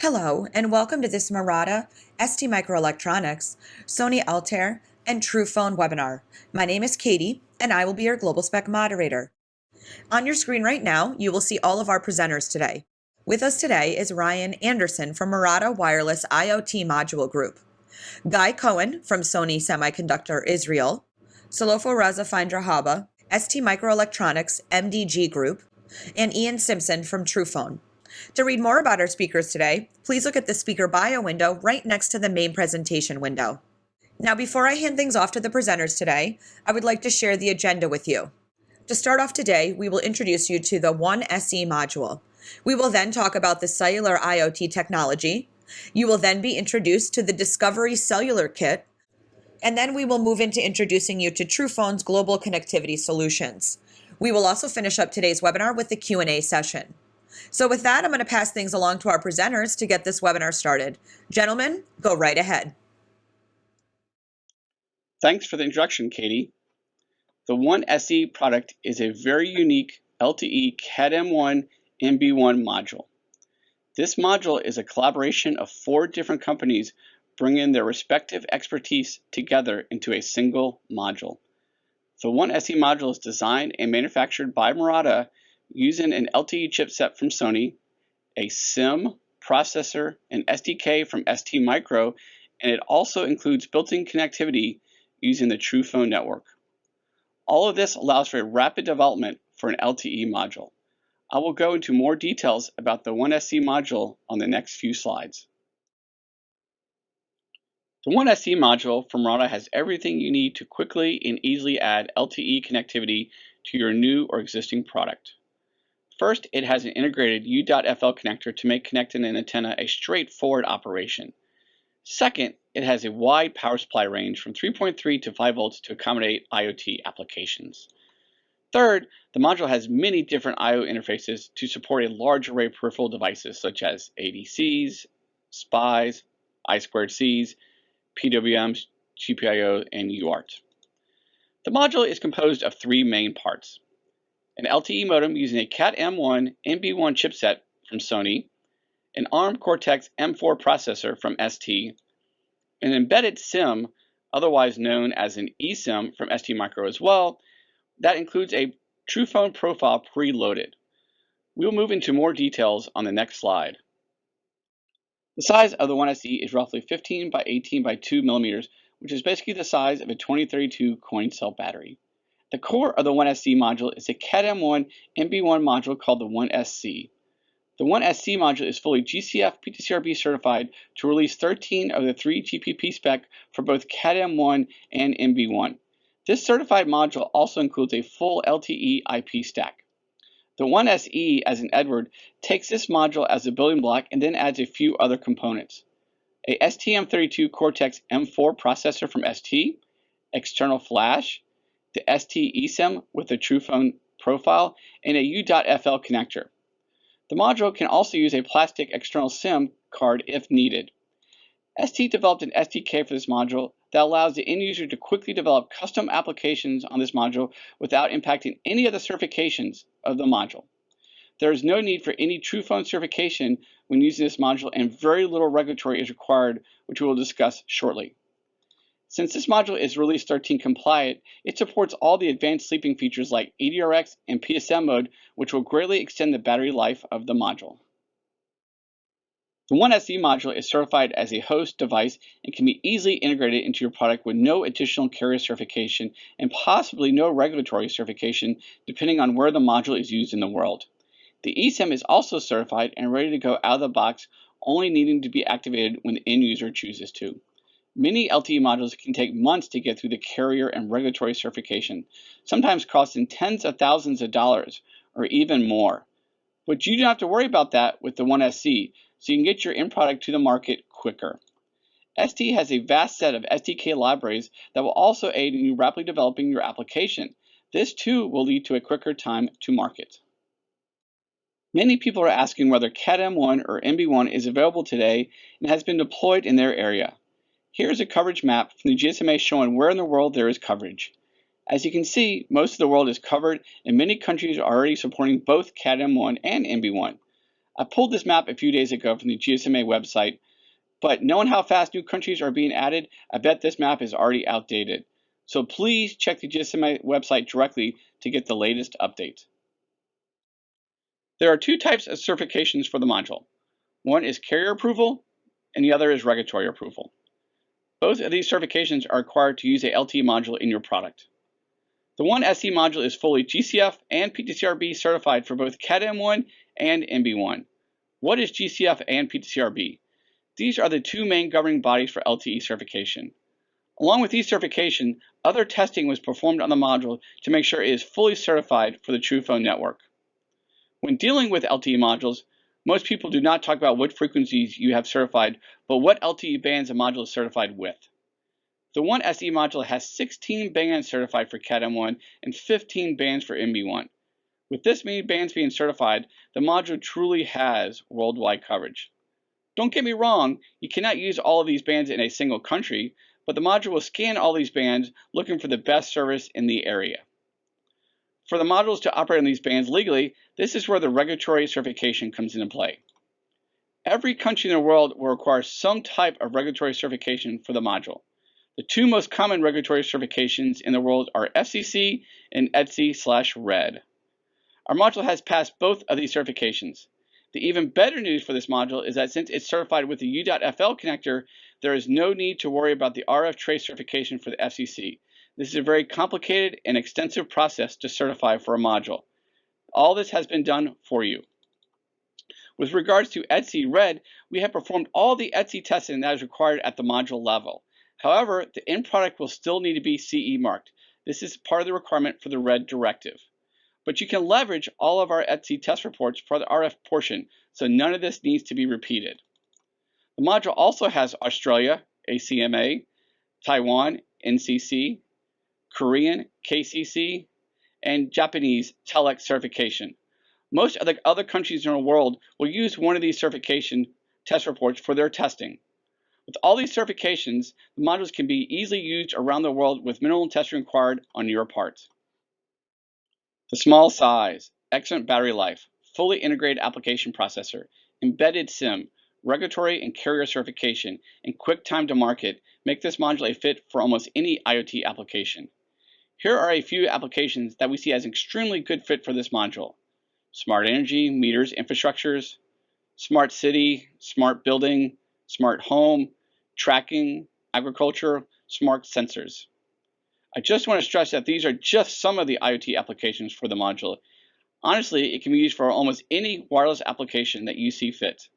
Hello, and welcome to this Murata, ST Microelectronics, Sony Altair, and Truphone webinar. My name is Katie, and I will be your Global Spec moderator. On your screen right now, you will see all of our presenters today. With us today is Ryan Anderson from Murata Wireless IoT Module Group, Guy Cohen from Sony Semiconductor Israel, Solofo Raza Findrahaba, ST Microelectronics MDG Group, and Ian Simpson from Truphone. To read more about our speakers today, please look at the speaker bio window right next to the main presentation window. Now, before I hand things off to the presenters today, I would like to share the agenda with you. To start off today, we will introduce you to the One SE module. We will then talk about the cellular IoT technology. You will then be introduced to the Discovery Cellular Kit, and then we will move into introducing you to Truphone's global connectivity solutions. We will also finish up today's webinar with the Q&A session. So with that, I'm going to pass things along to our presenters to get this webinar started. Gentlemen, go right ahead. Thanks for the introduction, Katie. The One SE product is a very unique LTE CAT-M1 NB1 module. This module is a collaboration of four different companies bringing their respective expertise together into a single module. The One SE module is designed and manufactured by Murata using an LTE chipset from Sony, a SIM, processor, and SDK from ST Micro, and it also includes built-in connectivity using the Truphone network. All of this allows for a rapid development for an LTE module. I will go into more details about the One SE module on the next few slides. The One SE module from Murata has everything you need to quickly and easily add LTE connectivity to your new or existing product. First, it has an integrated U.FL connector to make connecting an antenna a straightforward operation. Second, it has a wide power supply range from 3.3 to 5 volts to accommodate IoT applications. Third, the module has many different I.O. interfaces to support a large array of peripheral devices such as ADCs, SPIs, I2Cs, PWMs, GPIO, and UART. The module is composed of three main parts an LTE modem using a CAT-M1 NB1 chipset from Sony, an ARM Cortex M4 processor from ST, an embedded SIM, otherwise known as an eSIM from ST Micro as well, that includes a Truphone profile preloaded. We'll move into more details on the next slide. The size of the One SE is roughly 15 by 18 by 2 millimeters, which is basically the size of a 2032 coin cell battery. The core of the 1SC module is a CAT-M1 NB1 module called the 1SC. The 1SC module is fully GCF PTCRB certified to release 13 of the 3 GPP spec for both CAT-M1 and NB1. This certified module also includes a full LTE IP stack. The 1SE, as in Edward, takes this module as a building block and then adds a few other components. A STM32 Cortex M4 processor from ST, external flash, the ST eSIM with a Truphone profile, and a U.FL connector. The module can also use a plastic external SIM card if needed. ST developed an SDK for this module that allows the end user to quickly develop custom applications on this module without impacting any of the certifications of the module. There is no need for any Truphone certification when using this module and very little regulatory is required, which we will discuss shortly. Since this module is Release 13 compliant, it supports all the advanced sleeping features like eDRX and PSM mode, which will greatly extend the battery life of the module. The One SE module is certified as a host device and can be easily integrated into your product with no additional carrier certification and possibly no regulatory certification depending on where the module is used in the world. The eSIM is also certified and ready to go out of the box, only needing to be activated when the end user chooses to. Many LTE modules can take months to get through the carrier and regulatory certification, sometimes costing tens of thousands of dollars or even more. But you don't have to worry about that with the One SE, so you can get your end product to the market quicker. ST has a vast set of SDK libraries that will also aid in you rapidly developing your application. This too will lead to a quicker time to market. Many people are asking whether CAT-M1 or NB1 is available today and has been deployed in their area. Here's a coverage map from the GSMA showing where in the world there is coverage. As you can see, most of the world is covered and many countries are already supporting both CAT-M1 and NB1. I pulled this map a few days ago from the GSMA website, but knowing how fast new countries are being added, I bet this map is already outdated. So please check the GSMA website directly to get the latest update. There are two types of certifications for the module. One is carrier approval, and the other is regulatory approval. Both of these certifications are required to use a LTE module in your product. The One SE module is fully GCF and PTCRB certified for both Cat-M1 and NB1. What is GCF and PTCRB? These are the two main governing bodies for LTE certification. Along with these certification, other testing was performed on the module to make sure it is fully certified for the Truphone network. When dealing with LTE modules, most people do not talk about what frequencies you have certified, but what LTE bands a module is certified with. The One SE module has 16 bands certified for Cat-M1 and 15 bands for NB1. With this many bands being certified, the module truly has worldwide coverage. Don't get me wrong, you cannot use all of these bands in a single country, but the module will scan all these bands looking for the best service in the area. For the modules to operate on these bands legally, this is where the regulatory certification comes into play. Every country in the world will require some type of regulatory certification for the module. The two most common regulatory certifications in the world are FCC and ETSI slash RED. Our module has passed both of these certifications. The even better news for this module is that since it's certified with the U.FL connector, there is no need to worry about the RF trace certification for the FCC. This is a very complicated and extensive process to certify for a module. All this has been done for you. With regards to ETSI-RED, we have performed all the ETSI testing that is required at the module level. However, the end product will still need to be CE marked. This is part of the requirement for the RED directive. But you can leverage all of our ETSI test reports for the RF portion, so none of this needs to be repeated. The module also has Australia, ACMA, Taiwan, NCC, Korean, KCC, and Japanese TELEC certification. Most of the other countries in the world will use one of these certification test reports for their testing. With all these certifications, the modules can be easily used around the world with minimal testing required on your part. The small size, excellent battery life, fully integrated application processor, embedded SIM, regulatory and carrier certification, and quick time to market make this module a fit for almost any IoT application. Here are a few applications that we see as extremely good fit for this module. Smart energy, meters, infrastructures, smart city, smart building, smart home, tracking, agriculture, smart sensors. I just want to stress that these are just some of the IoT applications for the module. Honestly, it can be used for almost any wireless application that you see fit.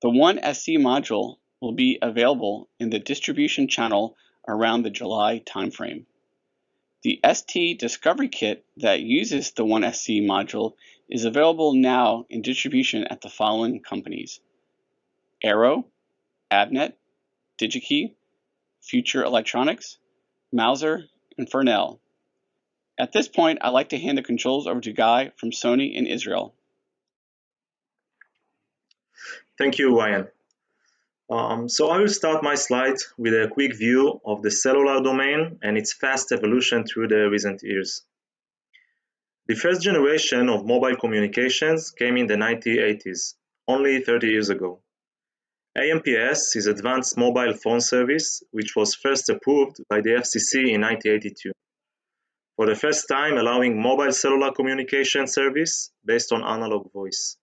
The 1SC module will be available in the distribution channel around the July timeframe. The ST Discovery Kit that uses the One SE module is available now in distribution at the following companies. Arrow, Avnet, DigiKey, Future Electronics, Mouser, and Farnell. At this point, I'd like to hand the controls over to Guy from Sony in Israel. Thank you, Ryan. Um, so I will start my slide with a quick view of the cellular domain and its fast evolution through the recent years. The first generation of mobile communications came in the 1980s, only 30 years ago. AMPS is Advanced Mobile Phone Service, which was first approved by the FCC in 1982, for the first time allowing mobile cellular communication service based on analog voice.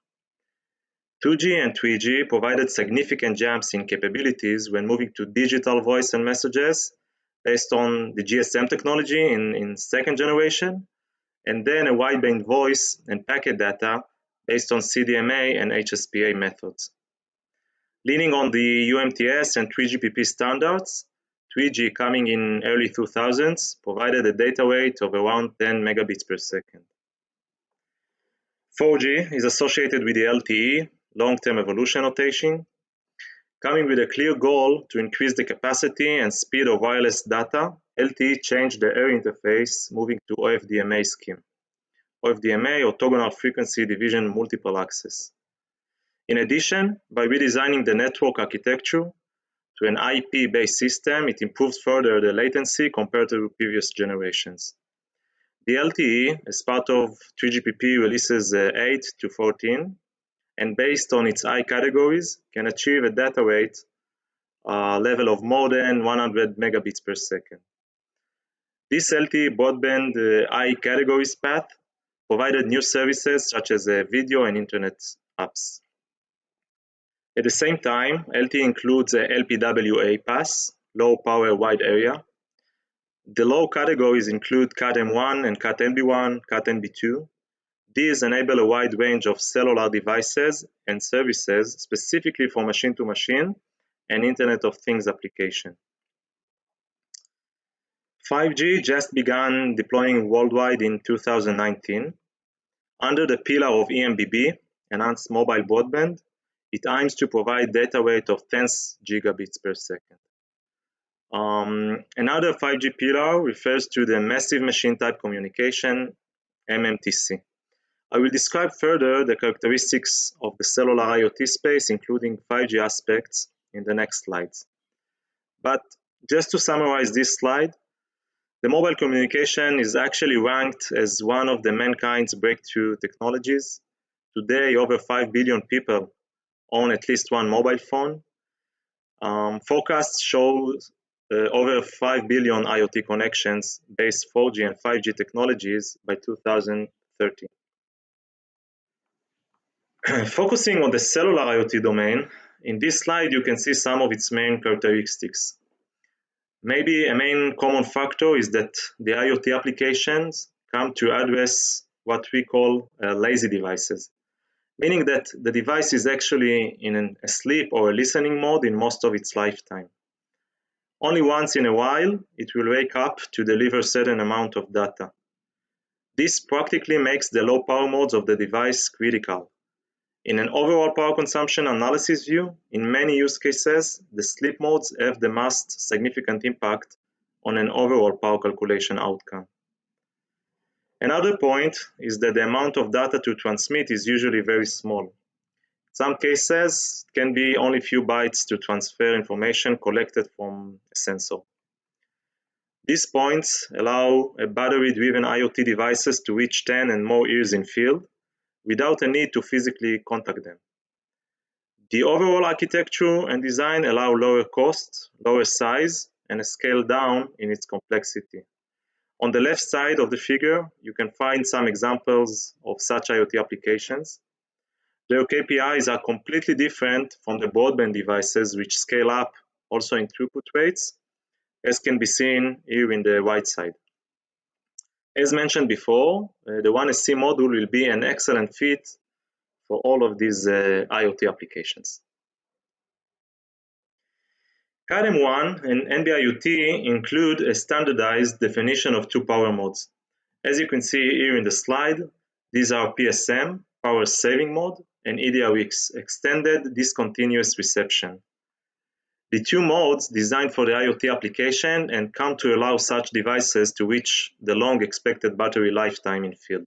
2G and 3G provided significant jumps in capabilities when moving to digital voice and messages based on the GSM technology in, in second generation, and then a wideband voice and packet data based on CDMA and HSPA methods. Leaning on the UMTS and 3GPP standards, 3G coming in early 2000s provided a data rate of around 10 megabits per second. 4G is associated with the LTE, long-term evolution notation, coming with a clear goal to increase the capacity and speed of wireless data, LTE changed the air interface, moving to OFDMA scheme. OFDMA, orthogonal frequency division multiple access. In addition, by redesigning the network architecture to an IP-based system, it improves further the latency compared to previous generations. The LTE, as part of 3GPP releases uh, 8 to 14, and based on its I categories, can achieve a data rate uh, level of more than 100 megabits per second. This LTE broadband uh, I categories path provided new services such as uh, video and internet apps. At the same time, LTE includes a LPWA pass, low power wide area. The low categories include CAT-M1 and CAT-NB1, CAT-NB2. These enable a wide range of cellular devices and services specifically for machine-to-machine -machine and Internet of Things application. 5G just began deploying worldwide in 2019. Under the pillar of EMBB, Enhanced Mobile Broadband, it aims to provide data rate of 10 gigabits per second. Um, another 5G pillar refers to the Massive Machine Type Communication, MMTC. I will describe further the characteristics of the cellular IoT space, including 5G aspects, in the next slides. But just to summarize this slide, the mobile communication is actually ranked as one of the mankind's breakthrough technologies. Today, over 5 billion people own at least one mobile phone. Um, forecasts show uh, over 5 billion IoT connections based 4G and 5G technologies by 2030. Focusing on the cellular IoT domain, in this slide you can see some of its main characteristics. Maybe a main common factor is that the IoT applications come to address what we call uh, lazy devices, meaning that the device is actually in an, a sleep or a listening mode in most of its lifetime. Only once in a while, it will wake up to deliver certain amount of data. This practically makes the low power modes of the device critical, in an overall power consumption analysis view, in many use cases, the sleep modes have the most significant impact on an overall power calculation outcome. Another point is that the amount of data to transmit is usually very small. Some cases, can be only a few bytes to transfer information collected from a sensor. These points allow battery-driven IoT devices to reach 10 and more ears in field, without a need to physically contact them. The overall architecture and design allow lower cost, lower size, and a scale down in its complexity. On the left side of the figure, you can find some examples of such IoT applications. Their KPIs are completely different from the broadband devices which scale up also in throughput rates, as can be seen here in the right side. As mentioned before, uh, the 1SC module will be an excellent fit for all of these uh, IoT applications. CAT-M1 and NB-IoT include a standardized definition of two power modes. As you can see here in the slide, these are PSM, power saving mode, and EDRX, extended discontinuous reception. The two modes designed for the IoT application and come to allow such devices to reach the long expected battery lifetime in field.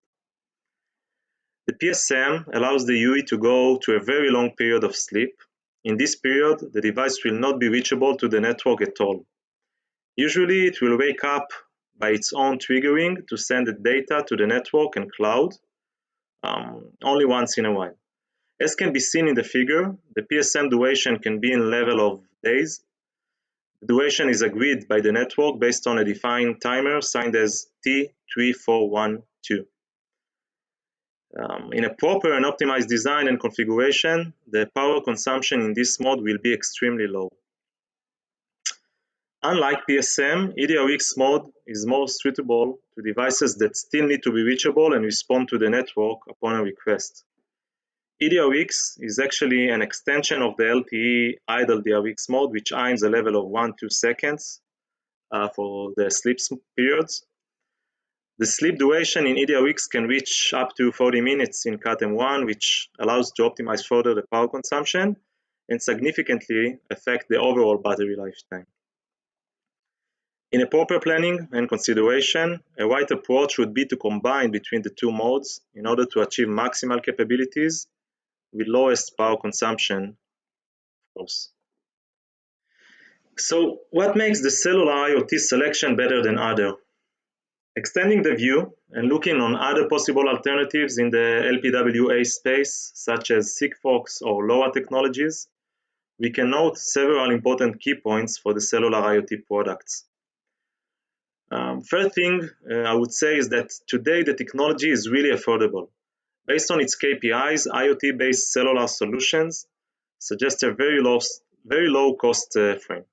The PSM allows the UE to go to a very long period of sleep. In this period, the device will not be reachable to the network at all. Usually, it will wake up by its own triggering to send the data to the network and cloud um, only once in a while. As can be seen in the figure, the PSM duration can be in level of days. The duration is agreed by the network based on a defined timer signed as T3412. Um, in a proper and optimized design and configuration, the power consumption in this mode will be extremely low. Unlike PSM, EDRX mode is more suitable to devices that still need to be reachable and respond to the network upon a request. EDRX is actually an extension of the LTE idle DRX mode, which aims a level of 1-2 seconds uh, for the sleep periods. The sleep duration in EDRX can reach up to 40 minutes in CAT-M1, which allows to optimize further the power consumption and significantly affect the overall battery lifetime. In a proper planning and consideration, a right approach would be to combine between the two modes in order to achieve maximal capabilities with lowest power consumption, of course. So what makes the cellular IoT selection better than other? Extending the view and looking on other possible alternatives in the LPWA space, such as Sigfox or LoRa technologies, we can note several important key points for the cellular IoT products. Um, first thing uh, I would say is that today the technology is really affordable. Based on its KPIs, IoT-based cellular solutions suggest a very low, very low cost uh, frame.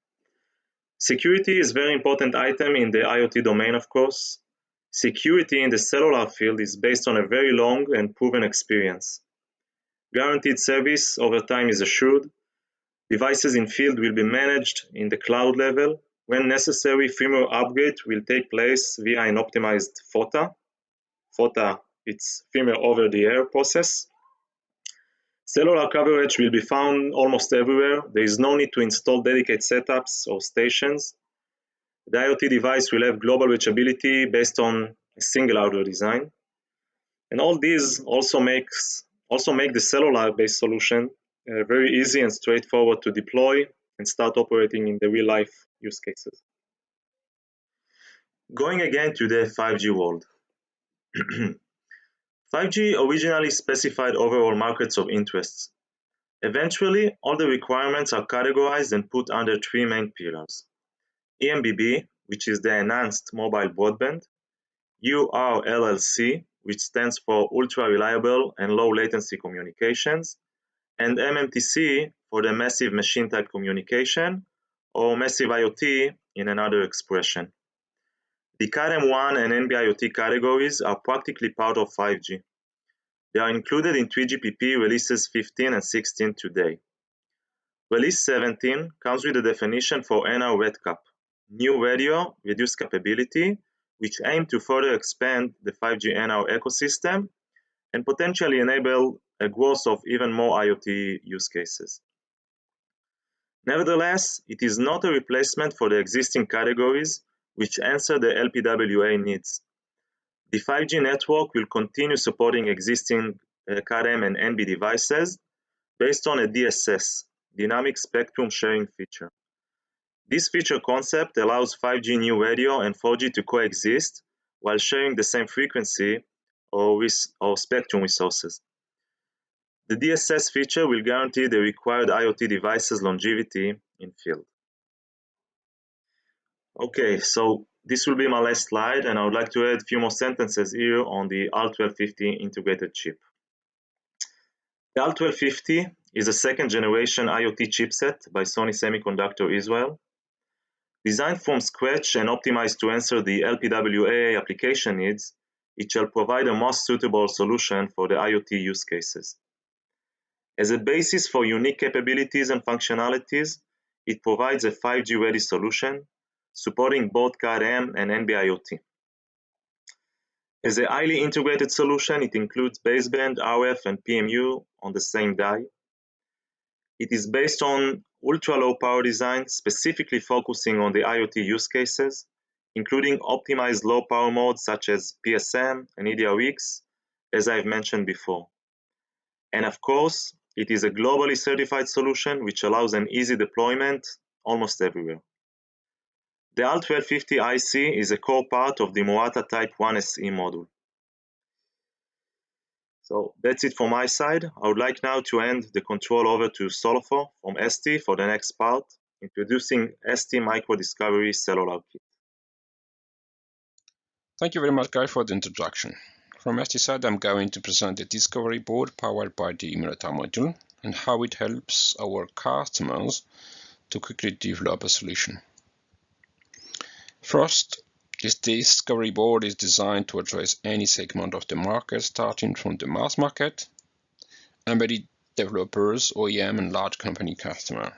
Security is very important item in the IoT domain, of course. Security in the cellular field is based on a very long and proven experience. Guaranteed service over time is assured. Devices in field will be managed in the cloud level. When necessary, firmware upgrade will take place via an optimized FOTA. FOTA, it's firmware over the air process. Cellular coverage will be found almost everywhere. There is no need to install dedicated setups or stations. The IoT device will have global reachability based on a single hardware design. And all these also makes also make the cellular-based solution uh, very easy and straightforward to deploy and start operating in the real life use cases. Going again to the 5G world. 5G originally specified overall markets of interests. Eventually, all the requirements are categorized and put under three main pillars. EMBB, which is the Enhanced Mobile Broadband, URLLC, which stands for Ultra Reliable and Low Latency Communications, and MMTC for the Massive Machine Type Communication, or Massive IoT in another expression. The CAT-M1 and NB-IoT categories are practically part of 5G. They are included in 3GPP releases 15 and 16 today. Release 17 comes with a definition for NR RedCap, new radio reduced capability, which aim to further expand the 5G NR ecosystem and potentially enable a growth of even more IoT use cases. Nevertheless, it is not a replacement for the existing categories which answer the LPWA needs. The 5G network will continue supporting existing uh, CAT-M and NB devices based on a DSS, Dynamic Spectrum Sharing feature. This feature concept allows 5G new radio and 4G to coexist while sharing the same frequency or, with, or spectrum resources. The DSS feature will guarantee the required IoT devices longevity in field. Okay, so this will be my last slide and I would like to add a few more sentences here on the ALT1250 integrated chip. The ALT1250 is a second generation IoT chipset by Sony Semiconductor Israel. Designed from scratch and optimized to answer the LPWA application needs, it shall provide a most suitable solution for the IoT use cases. As a basis for unique capabilities and functionalities, it provides a 5G ready solution, supporting both CAT-M and NB-IoT. As a highly integrated solution, it includes baseband, RF, and PMU on the same die. It is based on ultra-low power design, specifically focusing on the IoT use cases, including optimized low power modes such as PSM and eDRX, as I've mentioned before. And of course, it is a globally certified solution which allows an easy deployment almost everywhere. The ALT1250 IC is a core part of the Murata Type 1 SE module. So that's it for my side. I would like now to hand the control over to Solofo from ST for the next part, introducing ST Micro Discovery Cellular Kit. Thank you very much, Guy, for the introduction. From ST side, I'm going to present the Discovery board powered by the Murata module and how it helps our customers to quickly develop a solution. First, this discovery board is designed to address any segment of the market starting from the mass market, embedded developers, OEM and large company customer.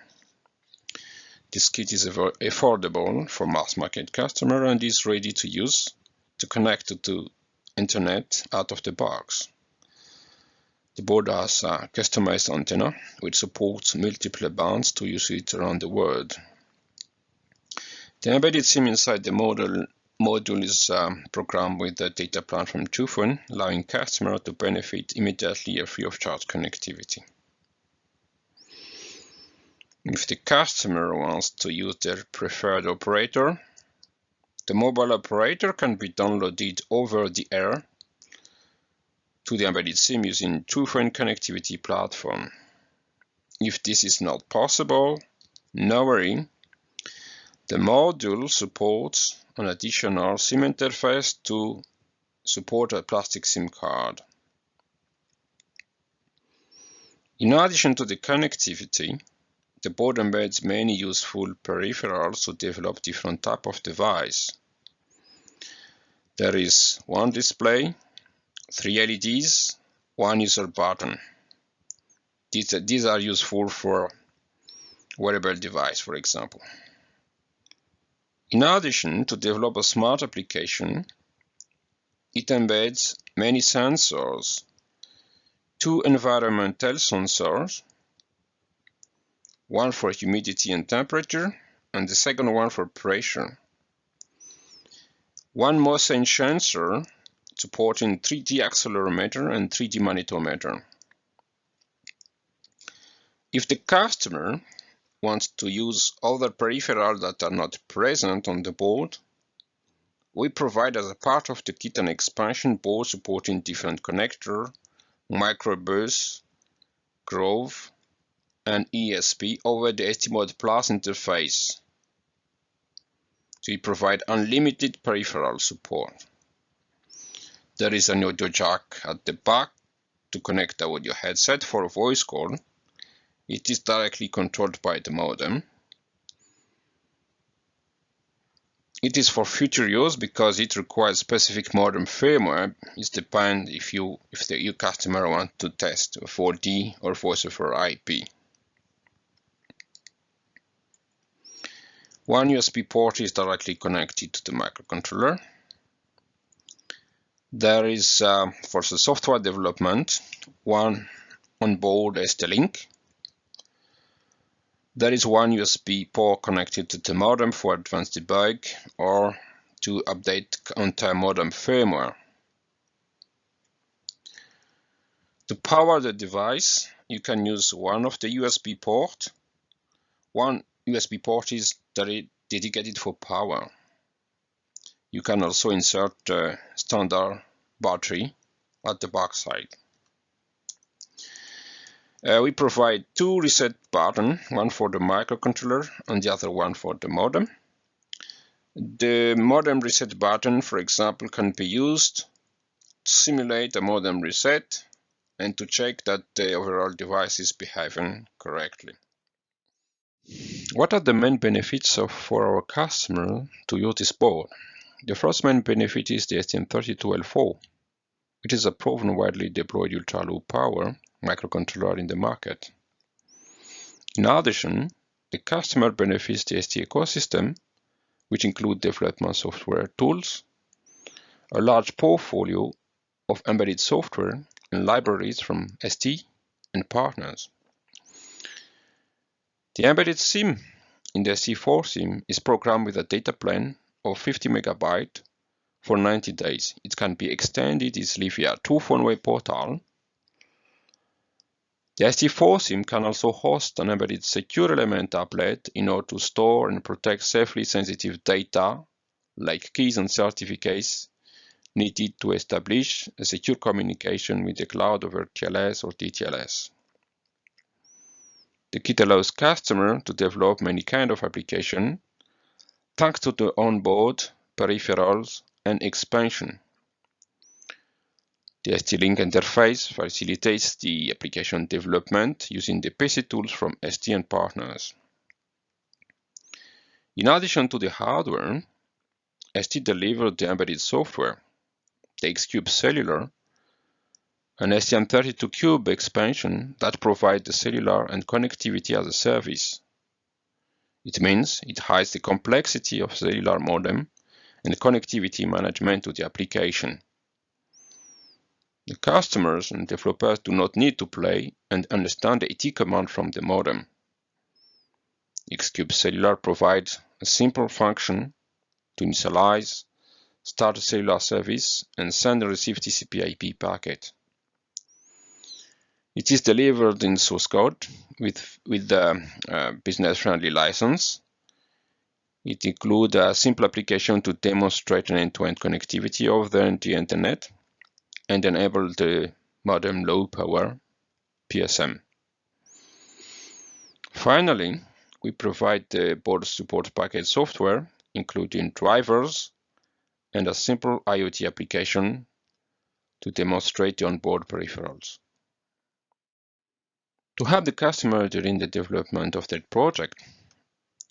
This kit is affordable for mass market customer and is ready to use to connect to internet out of the box. The board has a customized antenna which supports multiple bands to use it around the world. The embedded SIM inside the module, module is um, programmed with the data plan from Truphone, allowing customer to benefit immediately of free of charge connectivity. If the customer wants to use their preferred operator, The mobile operator can be downloaded over the air to the embedded SIM using Truphone connectivity platform. If this is not possible, no worry. The module supports an additional SIM interface to support a plastic SIM card. In addition to the connectivity, the board embeds many useful peripherals to develop different type of device. There is one display, three LEDs, one user button. These, are useful for wearable device, for example. In addition, to develop a smart application, it embeds many sensors, two environmental sensors, one for humidity and temperature, and the second one for pressure. One motion sensor supporting 3D accelerometer and 3D magnetometer. If the customer wants to use other peripherals that are not present on the board, we provide as a part of the kit an expansion board supporting different connector, microbus, Grove, and ESP over the STMOD Plus interface. We provide unlimited peripheral support. There is an audio jack at the back to connect the audio headset for voice call. It is directly controlled by the modem. It is for future use because it requires specific modem firmware. It depends if you if the your customer want to test 4D or voice over IP. One USB port is directly connected to the microcontroller. There is, uh, for the software development, one onboard ST-Link. There is one USB port connected to the modem for advanced debug or to update entire modem firmware. To power the device, you can use one of the USB port. One USB port is dedicated for power. You can also insert a standard battery at the back side. Uh, we provide two reset buttons, one for the microcontroller and the other one for the modem. The modem reset button, for example, can be used to simulate a modem reset and to check that the overall device is behaving correctly. What are the main benefits of, for our customer to use this board? The first main benefit is the STM32L4. It is a proven widely deployed ultra-low power microcontroller in the market. In addition, the customer benefits the ST ecosystem, which include development software tools, a large portfolio of embedded software and libraries from ST and partners. The embedded SIM in the ST4 SIM is programmed with a data plan of 50 megabyte for 90 days. It can be extended easily via Truphone web portal. The ST4 SIM can also host an embedded secure element applet in order to store and protect safely sensitive data like keys and certificates needed to establish a secure communication with the cloud over TLS or DTLS. The kit allows customer to develop many kind of application thanks to the onboard peripherals and expansion. The ST-Link interface facilitates the application development using the PC tools from ST and partners. In addition to the hardware, ST delivered the embedded software, the X-Cube Cellular, an STM32Cube expansion that provides the cellular and connectivity as a service. It means it hides the complexity of cellular modem and connectivity management to the application. Customers and developers do not need to play and understand the AT command from the modem. Xcube Cellular provides a simple function to initialize, start a cellular service, and send and receive TCP IP packet. It is delivered in source code with, with the uh, business-friendly license. It includes a simple application to demonstrate an end-to-end -end connectivity the, the internet and enable the modem low power PSM. Finally, we provide the board support package software, including drivers and a simple IoT application to demonstrate the onboard peripherals. To help the customer during the development of their project,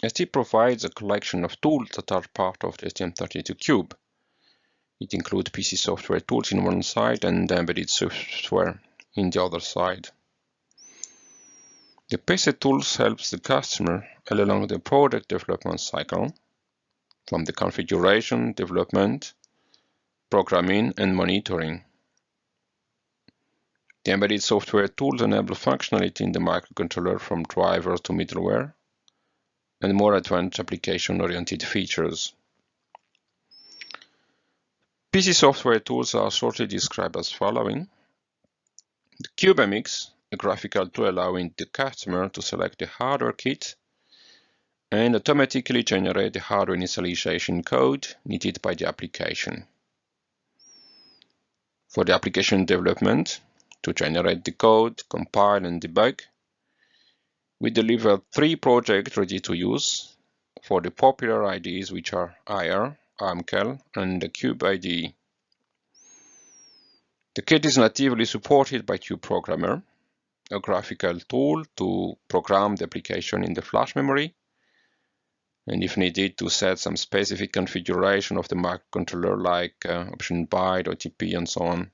ST provides a collection of tools that are part of the STM32Cube. It includes PC software tools in one side and embedded software in the other side. The PC tools helps the customer along the product development cycle, from the configuration, development, programming, and monitoring. The embedded software tools enable functionality in the microcontroller from drivers to middleware, and more advanced application-oriented features. PC software tools are shortly described as following. The CubeMX, a graphical tool allowing the customer to select the hardware kit and automatically generate the hardware initialization code needed by the application. For the application development, to generate the code, compile and debug, we deliver three projects ready to use for the popular IDEs which are IAR, ARMCAL, and the Cube IDE. The kit is natively supported by Cube Programmer, a graphical tool to program the application in the flash memory, and if needed to set some specific configuration of the microcontroller like uh, option byte, OTP, and so on.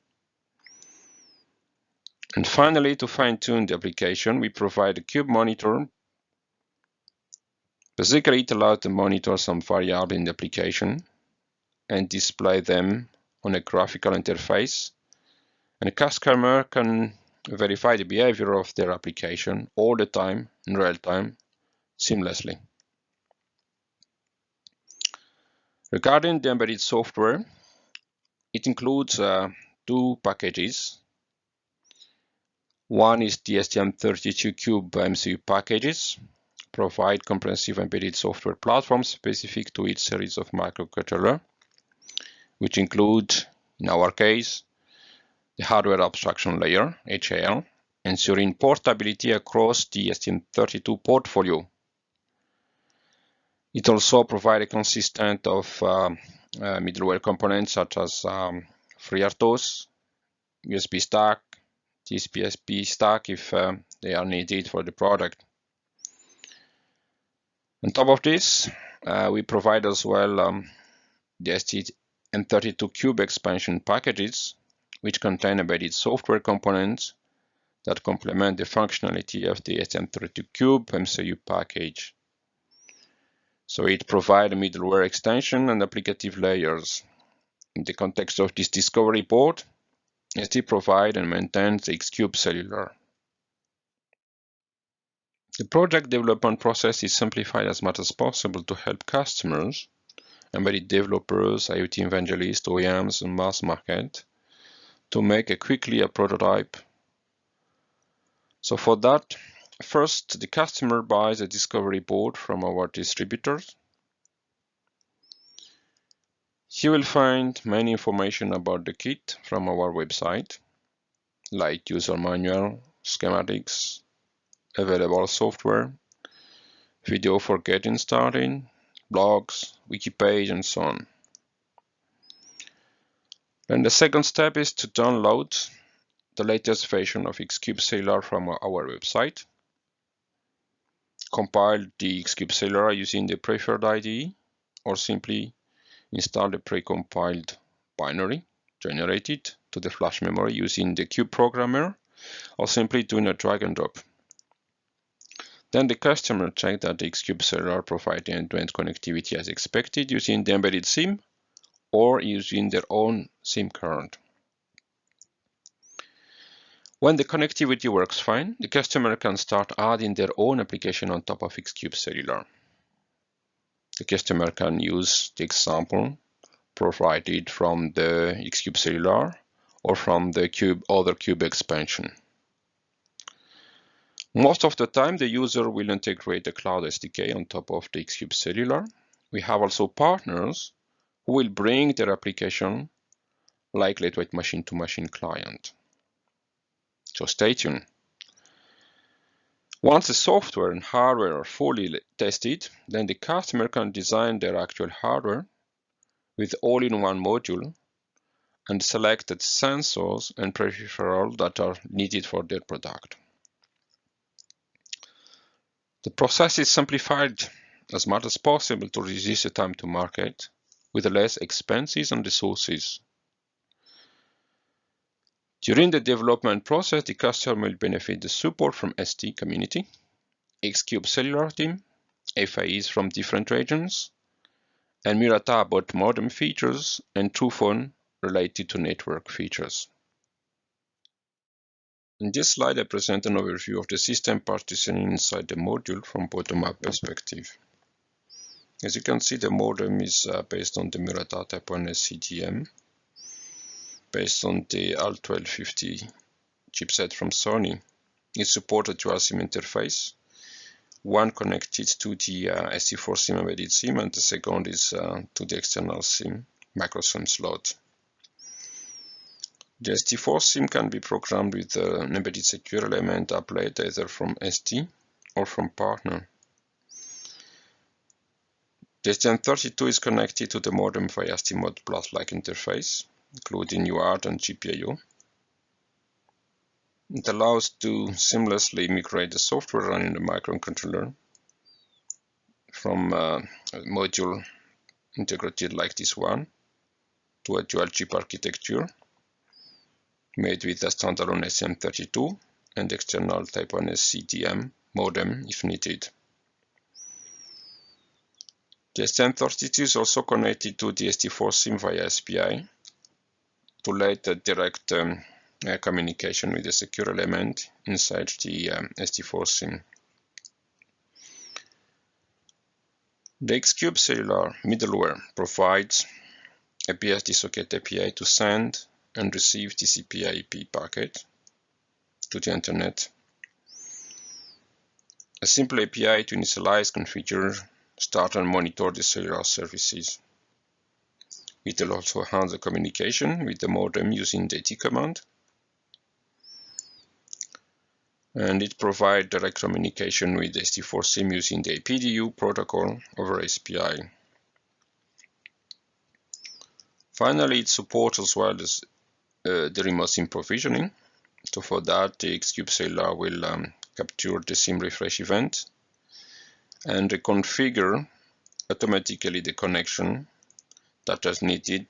And finally, to fine-tune the application, we provide a cube monitor. Basically, it allows to monitor some variables in the application and display them on a graphical interface. And a customer can verify the behavior of their application all the time, in real time, seamlessly. Regarding the embedded software, it includes uh, two packages one is the STM32Cube MCU packages, provide comprehensive embedded software platform specific to each series of microcontroller, which include, in our case, the hardware abstraction layer, HAL, ensuring portability across the STM32 portfolio. It also provides a consistent of uh, uh, middleware components such as um, FreeRTOS, USB stack, TCP/IP stack if uh, they are needed for the product. On top of this, uh, we provide as well um, the STM32Cube expansion packages, which contain embedded software components that complement the functionality of the STM32Cube MCU package. So it provides middleware extension and applicative layers. In the context of this discovery board, ST provides and maintains Xcube Cellular. The project development process is simplified as much as possible to help customers, embedded developers, IoT evangelists, OEMs, and mass market to make a quickly a prototype. So for that, first the customer buys a discovery board from our distributors. You will find many information about the kit from our website, like user manual, schematics, available software, video for getting started, blogs, wiki page, and so on. Then the second step is to download the latest version of Xcube Cellular from our website. Compile the Xcube Cellular using the preferred IDE or simply install the precompiled binary generated to the flash memory using the cube programmer or simply doing a drag and drop. Then the customer check that the Xcube Cellular provides end-to-end connectivity as expected using the embedded SIM or using their own SIM card. When the connectivity works fine, the customer can start adding their own application on top of Xcube Cellular. The customer can use the example provided from the Xcube Cellular or from the Cube other Cube expansion. Most of the time, the user will integrate the Cloud SDK on top of the Xcube Cellular we have also partners who will bring their application like lightweight machine-to-machine client. So stay tuned. Once the software and hardware are fully tested, then the customer can design their actual hardware with all-in-one module and selected sensors and peripherals that are needed for their product. The process is simplified as much as possible to reduce the time to market with less expenses and resources. During the development process, the customer will benefit the support from ST community, Xcube cellular team, FAEs from different regions, and Murata about modem features and Truphone related to network features. In this slide, I present an overview of the system partitioning inside the module from bottom-up perspective. As you can see, the modem is uh, based on the Murata Type 1SC-DM, based on the ALT1250 chipset from Sony. It supported dual SIM interface, one connected to the uh, ST4 SIM embedded SIM, and the second is uh, to the external SIM micro SIM slot. The ST4 SIM can be programmed with uh, an embedded secure element applet either from ST or from partner. The STM32 is connected to the modem via STMOD Plus-like interface, including UART and GPIO. It allows to seamlessly migrate the software running the microcontroller from uh, a module integrated like this one to a dual chip architecture made with a standalone STM32 and external Type 1SC-DM modem if needed. The STM32 is also connected to the ST4 SIM via SPI to let a direct um, uh, communication with the secure element inside the um, ST4 SIM. The Xcube Cellular middleware provides a BSD socket API to send and receive TCP IP packet to the internet. A simple API to initialize, configure, start and monitor the cellular services. It will also handle communication with the modem using the AT command. And it provides direct communication with the ST4 SIM using the APDU protocol over SPI. Finally, it supports as well as the remote SIM provisioning. So for that, the Xcube Cellular will um, capture the SIM refresh event and configure automatically the connection that is needed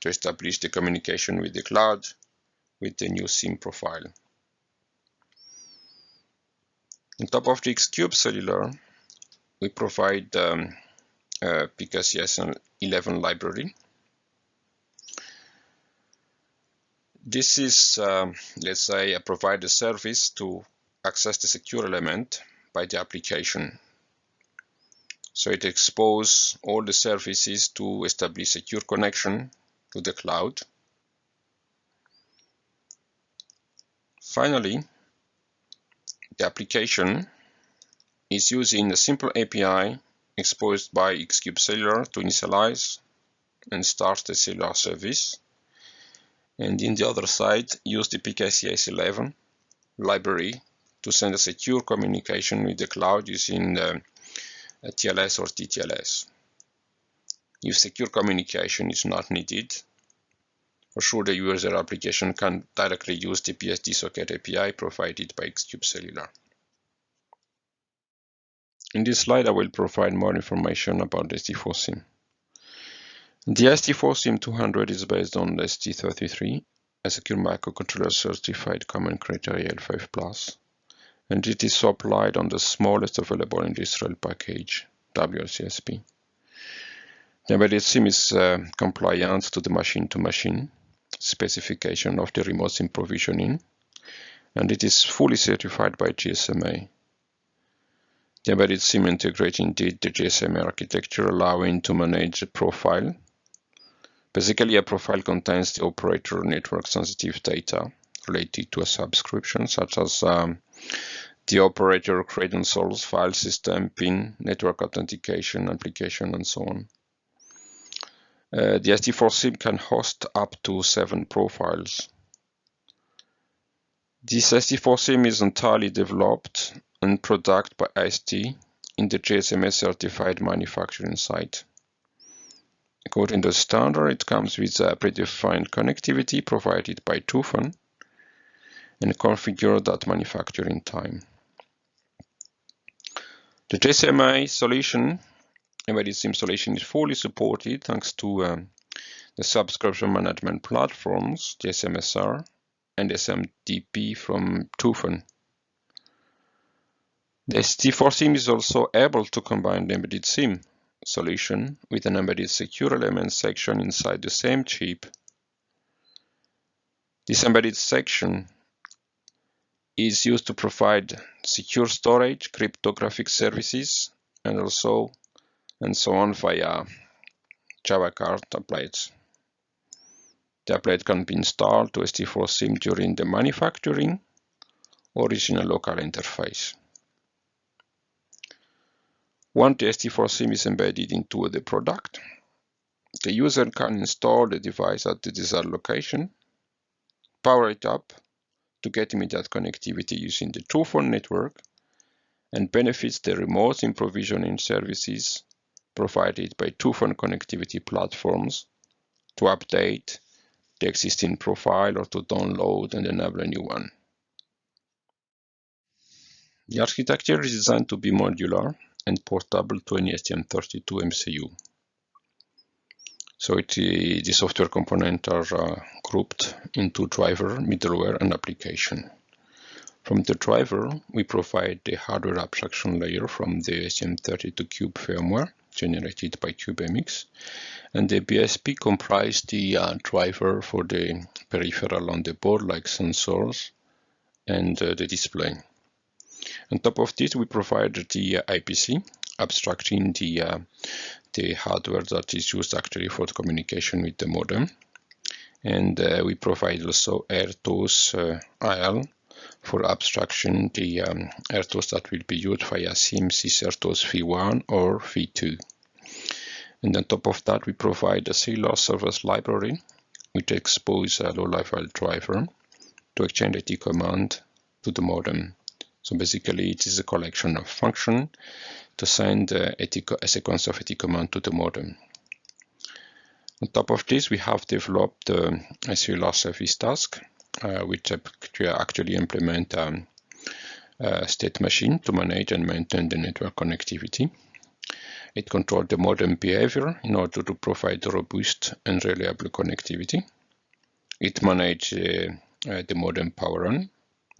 to establish the communication with the cloud with the new SIM profile. On top of the Xcube Cellular, we provide um, a PKCS 11 library. This is, um, let's say, a provider service to access the secure element by the application so it exposes all the services to establish secure connection to the cloud. Finally, the application is using a simple API exposed by Xcube Cellular to initialize and start the cellular service. And in the other side, use the PKCS11 library to send a secure communication with the cloud using um, the TLS or DTLS. If secure communication is not needed, for sure the user application can directly use the BSD socket API provided by Xcube Cellular. In this slide, I will provide more information about the ST4 SIM. The ST4 SIM 200 is based on the ST33, a secure microcontroller certified common criteria L5+, and it is supplied on the smallest available industrial package, WLCSP. The embedded SIM is uh, compliant to the machine-to-machine -machine specification of the remote SIM provisioning, and it is fully certified by GSMA. The embedded SIM integrates indeed the GSMA architecture, allowing to manage the profile. Basically, a profile contains the operator network sensitive data related to a subscription, such as um, the operator credentials, file system, PIN, network authentication, application, and so on. Uh, the ST4SIM can host up to seven profiles. This ST4SIM is entirely developed and produced by ST in the GSMA certified manufacturing site. According to the standard, it comes with a predefined connectivity provided by Truphone and configured at manufacturing time. The GSMA solution, embedded SIM solution, is fully supported thanks to um, the subscription management platforms, GSMSR and SM-DP from Truphone. The ST4SIM is also able to combine the embedded SIM solution with an embedded secure element section inside the same chip. This embedded section is used to provide secure storage, cryptographic services, and also and so on via Java card templates. The applet can be installed to ST4SIM during the manufacturing or is in a local interface. Once the ST4SIM is embedded into the product, the user can install the device at the desired location, power it up to get immediate connectivity using the Truphone network, and benefits the remote provisioning services provided by Truphone connectivity platforms to update the existing profile or to download and enable a new one. The architecture is designed to be modular and portable to any STM32 MCU. So it, the software components are uh, grouped into driver, middleware, and application. From the driver, we provide the hardware abstraction layer from the STM32Cube firmware generated by CubeMX, and the BSP comprise the uh, driver for the peripheral on the board like sensors and uh, the display. On top of this, we provide the uh, IPC, abstracting the, uh, the hardware that is used actually for the communication with the modem. And uh, we provide also RTOS uh, IL for abstraction the um, RTOS that will be used via CMSIS-RTOS v1 or v2. And on top of that, we provide a cellular service library, which exposes a low-level driver to exchange the command to the modem. So basically, it is a collection of function to send uh, a sequence of AT command to the modem. On top of this, we have developed uh, a cellular service task, uh, which actually implement um, a state machine to manage and maintain the network connectivity. It controls the modem behavior in order to provide robust and reliable connectivity. It manages uh, uh, the modem power on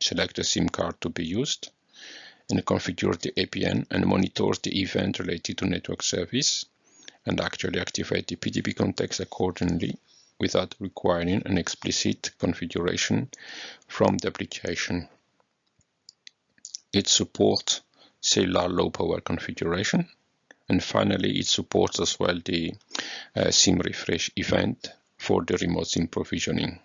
select the SIM card to be used, and configure the APN and monitor the event related to network service, and actually activate the PDP context accordingly without requiring an explicit configuration from the application. It supports cellular low power configuration. And finally, it supports as well the uh, SIM refresh event for the remote SIM provisioning.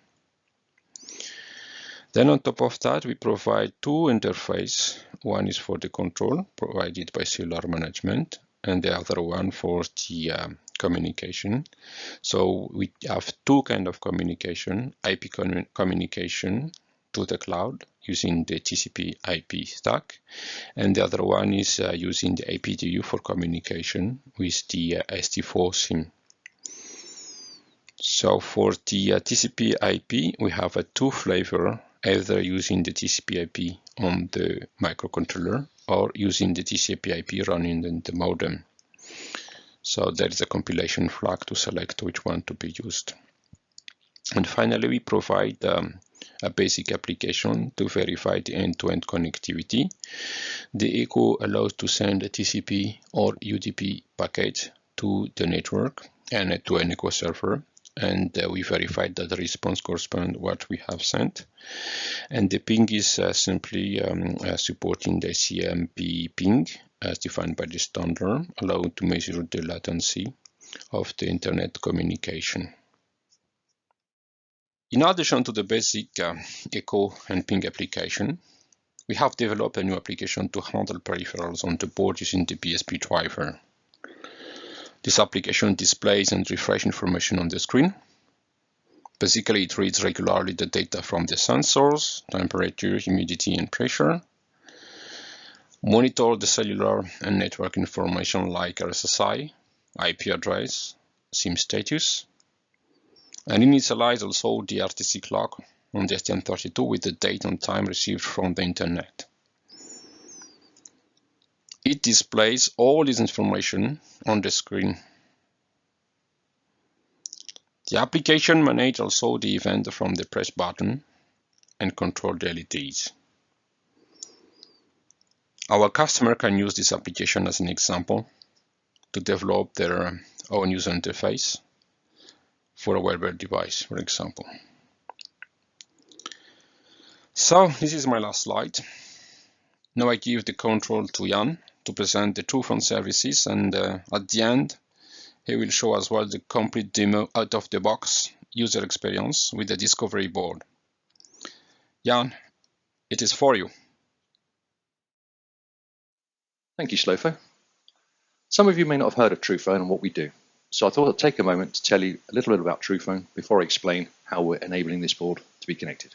Then on top of that, we provide two interfaces. One is for the control provided by cellular management and the other one for the uh, communication. So we have two kind of communication, IP communication to the cloud using the TCP IP stack. And the other one is uh, using the APDU for communication with the uh, ST4 SIM. So for the uh, TCP IP, we have a two flavor either using the TCP IP on the microcontroller or using the TCP IP running in the modem. So there is a compilation flag to select which one to be used. And finally, we provide um, a basic application to verify the end-to-end -end connectivity. The Echo allows to send a TCP or UDP packet to the network and to an Echo server and uh, we verified that the response corresponds what we have sent. And the ping is uh, simply um, uh, supporting the ICMP ping as defined by the standard, allowing to measure the latency of the internet communication. In addition to the basic uh, echo and ping application, we have developed a new application to handle peripherals on the board using the BSP driver. This application displays and refreshes information on the screen. Basically, it reads regularly the data from the sensors, temperature, humidity, and pressure, monitor the cellular and network information like RSSI, IP address, SIM status, and initialize also the RTC clock on the STM32 with the date and time received from the internet. It displays all this information on the screen. The application manages also the event from the press button and control the LEDs. Our customer can use this application as an example to develop their own user interface for a wearable device, for example. So this is my last slide. Now I give the control to Jan to present the TruPhone services and uh, at the end he will show as well the complete demo out of the box user experience with the discovery board. Jan, it is for you. Thank you, Solofo. Some of you may not have heard of Truphone and what we do, so I thought I'd take a moment to tell you a little bit about Truphone before I explain how we're enabling this board to be connected.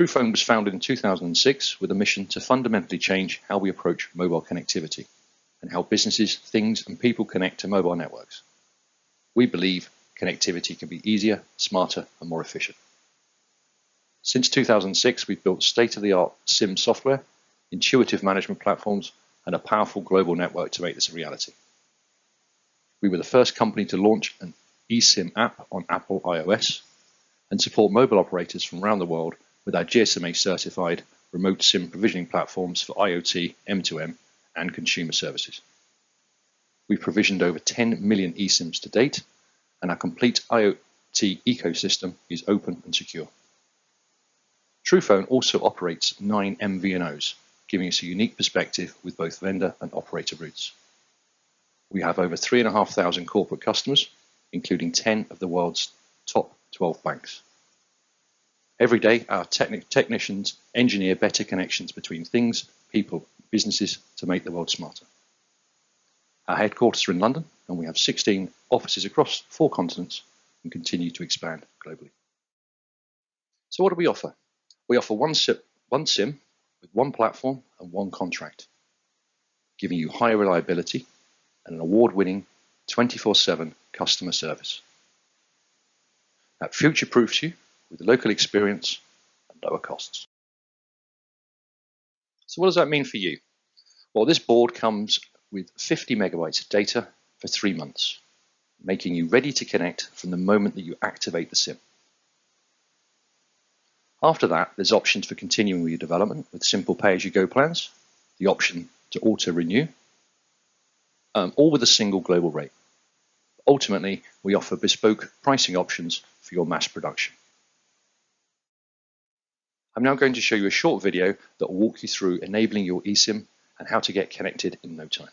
TruPhone was founded in 2006 with a mission to fundamentally change how we approach mobile connectivity and how businesses, things and people connect to mobile networks. We believe connectivity can be easier, smarter and more efficient. Since 2006, we've built state-of-the-art SIM software, intuitive management platforms and a powerful global network to make this a reality. We were the first company to launch an eSIM app on Apple iOS and support mobile operators from around the world with our GSMA certified remote SIM provisioning platforms for IoT, M2M, and consumer services. We've provisioned over 10 million eSIMs to date, and our complete IoT ecosystem is open and secure. TruPhone also operates nine MVNOs, giving us a unique perspective with both vendor and operator routes. We have over 3,500 corporate customers, including 10 of the world's top 12 banks. Every day, our techni technicians engineer better connections between things, people, businesses to make the world smarter. Our headquarters are in London, and we have 16 offices across four continents and continue to expand globally. So what do we offer? We offer one SIM, one SIM with one platform and one contract, giving you higher reliability and an award-winning 24-7 customer service. That future-proofs you with local experience and lower costs. So what does that mean for you? Well, this board comes with 50 megabytes of data for three months, making you ready to connect from the moment that you activate the SIM. After that, there's options for continuing with your development with simple pay-as-you-go plans, the option to auto-renew, um, all with a single global rate. Ultimately, we offer bespoke pricing options for your mass production. I'm now going to show you a short video that will walk you through enabling your eSIM and how to get connected in no time.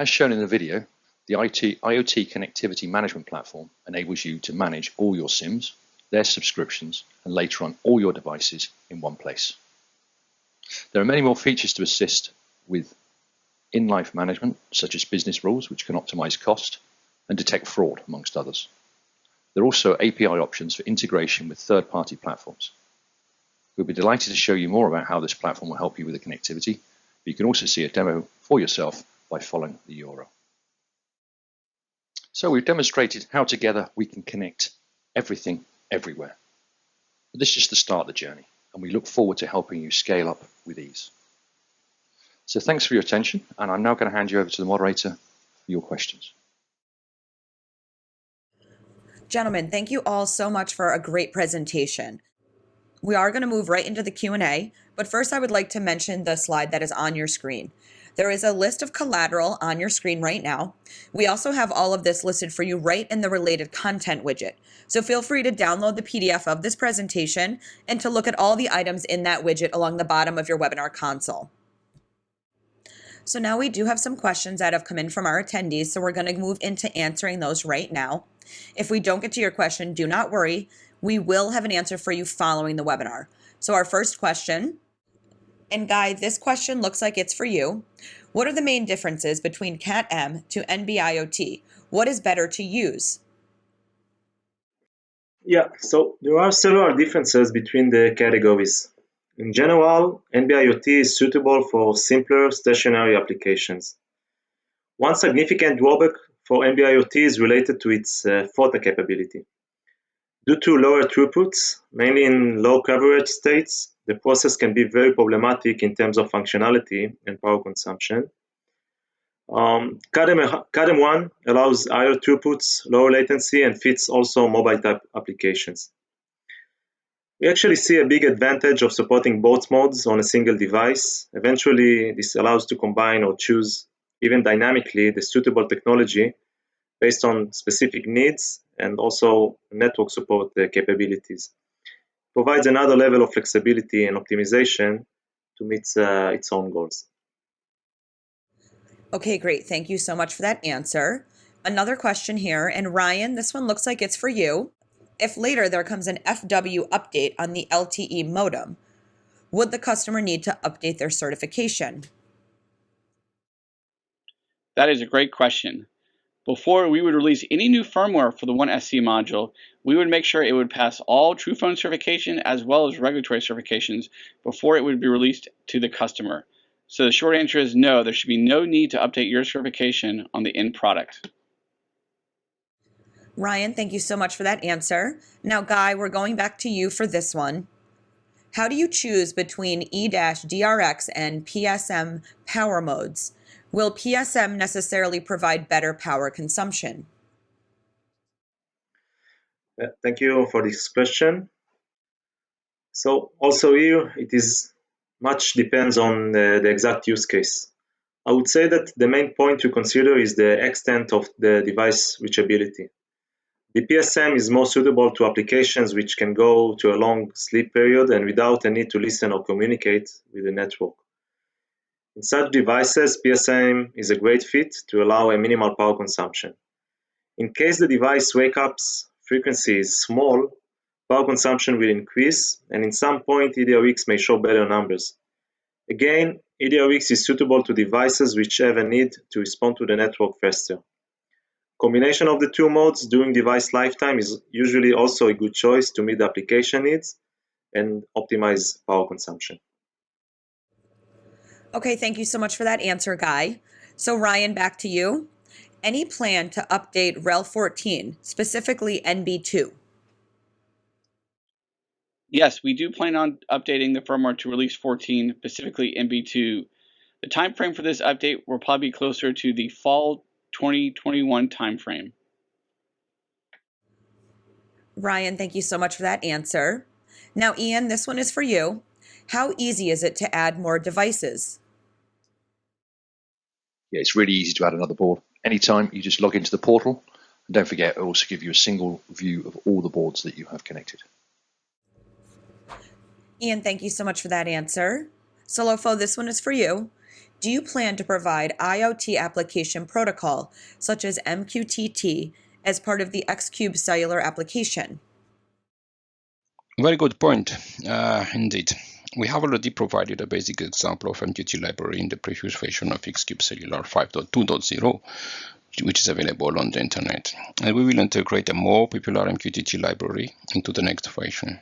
As shown in the video, the IT, IoT connectivity management platform enables you to manage all your SIMs, their subscriptions, and later on all your devices in one place. There are many more features to assist with in-life management, such as business rules, which can optimize cost and detect fraud, amongst others. There are also API options for integration with third-party platforms. We'll be delighted to show you more about how this platform will help you with the connectivity, but you can also see a demo for yourself by following the euro. So we've demonstrated how together we can connect everything everywhere. But this is just the start of the journey, and we look forward to helping you scale up with ease. So thanks for your attention, and I'm now going to hand you over to the moderator for your questions. Gentlemen, thank you all so much for a great presentation. We are going to move right into the Q&A, but first I would like to mention the slide that is on your screen. There is a list of collateral on your screen right now. We also have all of this listed for you right in the related content widget. So feel free to download the PDF of this presentation and to look at all the items in that widget along the bottom of your webinar console. So now we do have some questions that have come in from our attendees, so we're going to move into answering those right now. If we don't get to your question, do not worry. We will have an answer for you following the webinar. So our first question and Guy, this question looks like it's for you. What are the main differences between CAT-M to NB-IoT? What is better to use? Yeah, so there are several differences between the categories. In general, NB-IoT is suitable for simpler stationary applications. One significant drawback for NB-IoT is related to its uh, FOTA capability. Due to lower throughputs, mainly in low coverage states, the process can be very problematic in terms of functionality and power consumption. Um, CAT-M1 allows higher throughputs, lower latency, and fits also mobile type applications. We actually see a big advantage of supporting both modes on a single device. Eventually, this allows to combine or choose even dynamically the suitable technology based on specific needs and also network support capabilities provides another level of flexibility and optimization to meet uh, its own goals. Okay, great. Thank you so much for that answer. Another question here, and Ryan, this one looks like it's for you. If later there comes an FW update on the LTE modem, would the customer need to update their certification? That is a great question. Before we would release any new firmware for the One SC module, we would make sure it would pass all Truphone certification as well as regulatory certifications before it would be released to the customer. So the short answer is no, there should be no need to update your certification on the end product. Ryan, thank you so much for that answer. Now, Guy, we're going back to you for this one. How do you choose between eDRX and PSM power modes? Will PSM necessarily provide better power consumption? Uh, thank you for this question. So also here, it is much depends on the, the exact use case. I would say that the main point to consider is the extent of the device reachability. The PSM is more suitable to applications which can go to a long sleep period and without a need to listen or communicate with the network. In such devices, PSM is a great fit to allow a minimal power consumption. In case the device wake-ups frequency is small, power consumption will increase, and in some point eDRX may show better numbers. Again, eDRX is suitable to devices which have a need to respond to the network faster. Combination of the two modes during device lifetime is usually also a good choice to meet the application needs and optimize power consumption. Okay, thank you so much for that answer, Guy. So, Ryan, back to you. Any plan to update Rel 14, specifically NB2? Yes, we do plan on updating the firmware to release 14, specifically NB2. The time frame for this update will probably be closer to the fall 2021 timeframe. Ryan, thank you so much for that answer. Now, Ian, this one is for you. How easy is it to add more devices? Yeah, it's really easy to add another board. Anytime you just log into the portal, and don't forget, it also give you a single view of all the boards that you have connected. Ian, thank you so much for that answer. Solofo, this one is for you. Do you plan to provide IoT application protocol, such as MQTT, as part of the Xcube cellular application? Very good point, uh, indeed. We have already provided a basic example of MQTT library in the previous version of Xcube Cellular 5.2.0, which is available on the internet. And we will integrate a more popular MQTT library into the next version.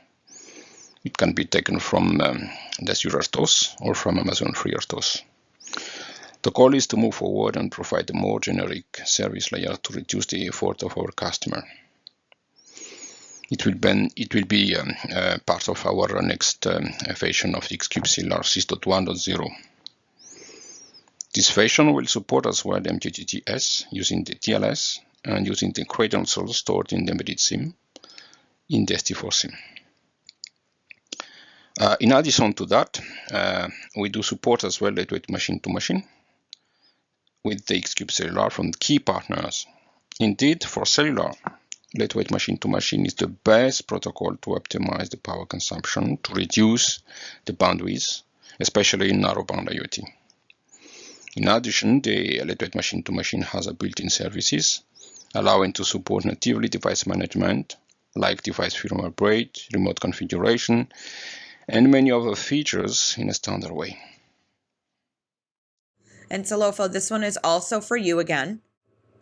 It can be taken from um, the Azure RTOS or from Amazon FreeRTOS. The goal is to move forward and provide a more generic service layer to reduce the effort of our customer. It will, be, it will be um, uh, part of our next um, version of Xcube Cellular 6.1.0. This version will support as well MQTT-S using the TLS and using the credentials stored in the embedded SIM in the ST4 SIM. Uh, in addition to that, uh, we do support as well lightweight machine-to-machine with the Xcube Cellular from key partners. Indeed, for cellular, lightweight machine-to-machine is the best protocol to optimize the power consumption to reduce the bandwidth, especially in narrowband IoT. In addition, the lightweight machine-to-machine has a built-in services allowing to support natively device management like device firmware upgrade, remote configuration, and many other features in a standard way. And Solofo, this one is also for you again.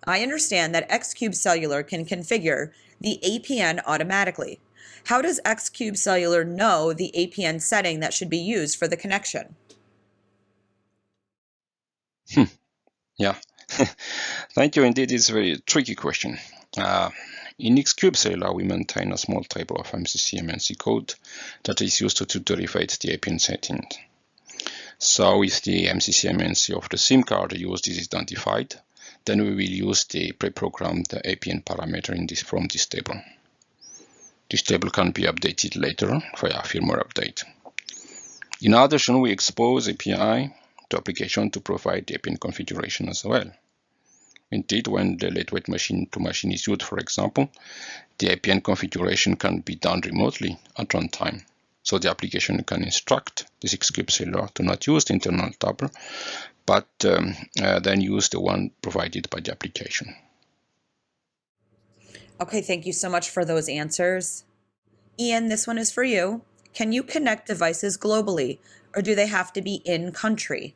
I understand that Xcube Cellular can configure the APN automatically. How does Xcube Cellular know the APN setting that should be used for the connection? Hmm. Yeah. Thank you. Indeed, it's a very tricky question. Uh, in Xcube Cellular, we maintain a small table of MCC MNC code that is used to, to the APN setting. So if the MCC MNC of the SIM card used is identified, then we will use the pre-programmed APN parameter in this, from this table. This table can be updated later via a firmware update. In addition, we expose API to application to provide the APN configuration as well. Indeed, when the lightweight machine-to-machine is used, for example, the APN configuration can be done remotely at runtime. So the application can instruct this Xcube Cellular to not use the internal table, but um, uh, then use the one provided by the application. Okay, thank you so much for those answers. Ian, this one is for you. Can you connect devices globally, or do they have to be in country?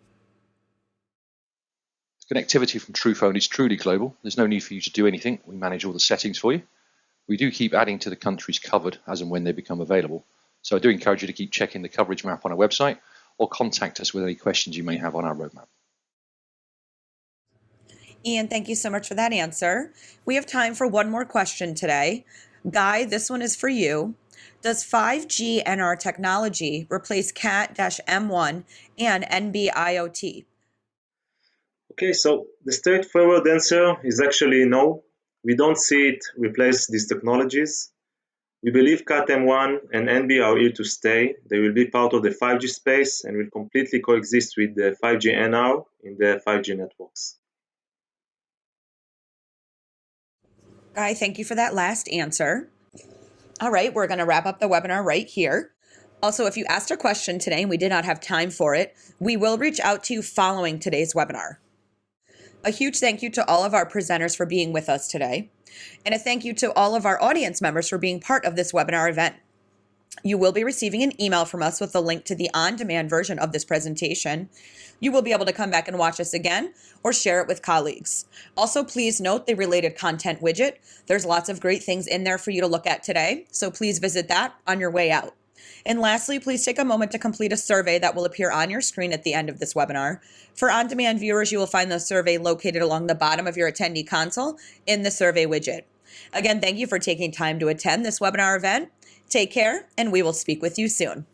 Connectivity from Truphone is truly global. There's no need for you to do anything. We manage all the settings for you. We do keep adding to the countries covered as and when they become available. So I do encourage you to keep checking the coverage map on our website or contact us with any questions you may have on our roadmap. Ian, thank you so much for that answer. We have time for one more question today. Guy, this one is for you. Does 5G NR technology replace CAT-M1 and NB-IoT? Okay, so the straightforward answer is actually no. We don't see it replace these technologies. We believe CAT-M1 and NB are here to stay. They will be part of the 5G space and will completely coexist with the 5G NR in the 5G networks. Guy, thank you for that last answer. All right, we're going to wrap up the webinar right here. Also, if you asked a question today and we did not have time for it, we will reach out to you following today's webinar. A huge thank you to all of our presenters for being with us today, and a thank you to all of our audience members for being part of this webinar event. You will be receiving an email from us with a link to the on demand version of this presentation. You will be able to come back and watch us again or share it with colleagues. Also, please note the related content widget. There's lots of great things in there for you to look at today, so please visit that on your way out. And lastly, please take a moment to complete a survey that will appear on your screen at the end of this webinar. For on demand viewers, you will find the survey located along the bottom of your attendee console in the survey widget. Again, thank you for taking time to attend this webinar event. Take care, and we will speak with you soon.